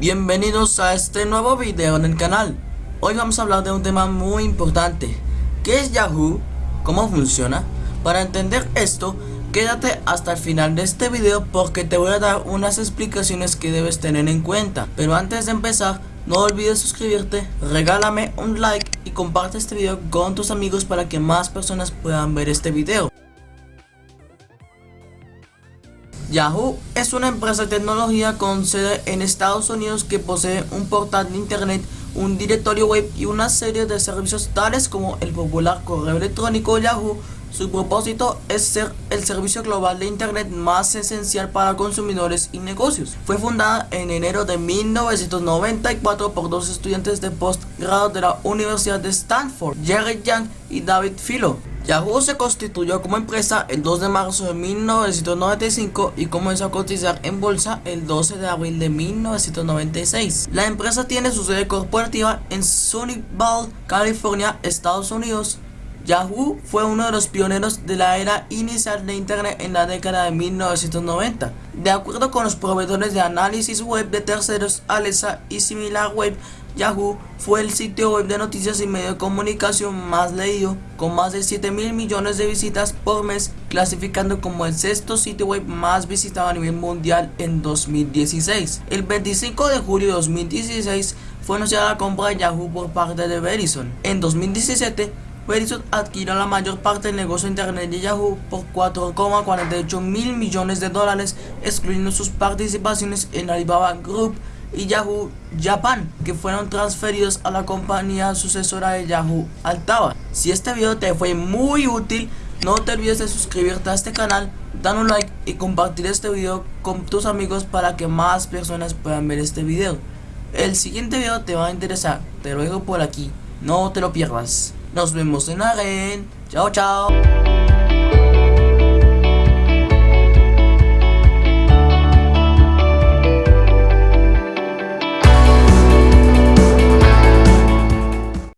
Bienvenidos a este nuevo video en el canal. Hoy vamos a hablar de un tema muy importante. ¿Qué es Yahoo? ¿Cómo funciona? Para entender esto, quédate hasta el final de este video porque te voy a dar unas explicaciones que debes tener en cuenta. Pero antes de empezar, no olvides suscribirte, regálame un like y comparte este video con tus amigos para que más personas puedan ver este video. Yahoo es una empresa de tecnología con sede en Estados Unidos que posee un portal de internet, un directorio web y una serie de servicios tales como el popular correo electrónico Yahoo. Su propósito es ser el servicio global de internet más esencial para consumidores y negocios. Fue fundada en enero de 1994 por dos estudiantes de postgrado de la Universidad de Stanford, Jerry Yang y David Filo. Yahoo se constituyó como empresa el 2 de marzo de 1995 y comenzó a cotizar en bolsa el 12 de abril de 1996. La empresa tiene su sede corporativa en Sunnyvale, California, Estados Unidos. Yahoo fue uno de los pioneros de la era inicial de Internet en la década de 1990. De acuerdo con los proveedores de análisis web de terceros Alexa y SimilarWeb, Yahoo fue el sitio web de noticias y medio de comunicación más leído, con más de 7 mil millones de visitas por mes, clasificando como el sexto sitio web más visitado a nivel mundial en 2016. El 25 de julio de 2016 fue anunciada la compra de Yahoo por parte de Verizon. En 2017, Verizon adquirió la mayor parte del negocio de internet de Yahoo por 4,48 mil millones de dólares, excluyendo sus participaciones en Alibaba Group y Yahoo Japan, que fueron transferidos a la compañía sucesora de Yahoo Altava. Si este video te fue muy útil, no te olvides de suscribirte a este canal, dar un like y compartir este video con tus amigos para que más personas puedan ver este video. El siguiente video te va a interesar, te lo dejo por aquí, no te lo pierdas. Nos vemos en la red, chao chao.